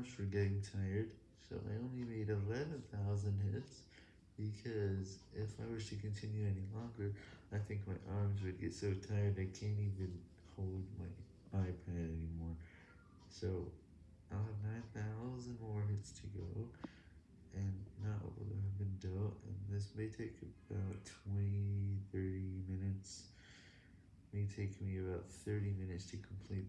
arms for getting tired, so I only made 11,000 hits, because if I was to continue any longer, I think my arms would get so tired I can't even hold my iPad anymore. So, I'll have 9,000 more hits to go, and now I have been dealt. and this may take about 20-30 minutes, may take me about 30 minutes to complete.